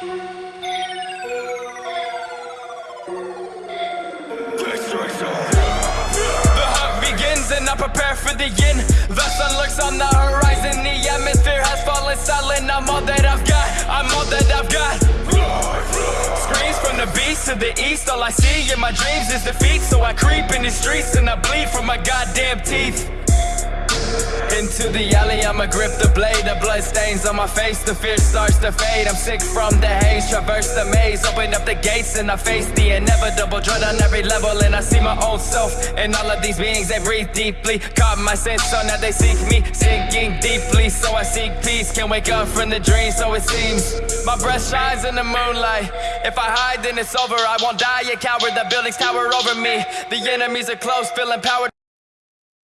The hunt begins and I prepare for the yin The sun lurks on the horizon. The atmosphere has fallen silent. I'm all that I've got, I'm all that I've got. Screams from the beast to the east. All I see in my dreams is defeat. So I creep in the streets and I bleed from my goddamn teeth into the alley, I'ma grip the blade. The blood stains on my face, the fear starts to fade. I'm sick from the haze, traverse the maze. Open up the gates and I face the inevitable Dread on every level. And I see my own self And all of these beings, they breathe deeply Caught my sense, so now they seek me. Sinking deeply, so I seek peace. Can't wake up from the dream, so it seems My breath shines in the moonlight. If I hide, then it's over. I won't die, a coward The buildings tower over me. The enemies are close, feeling power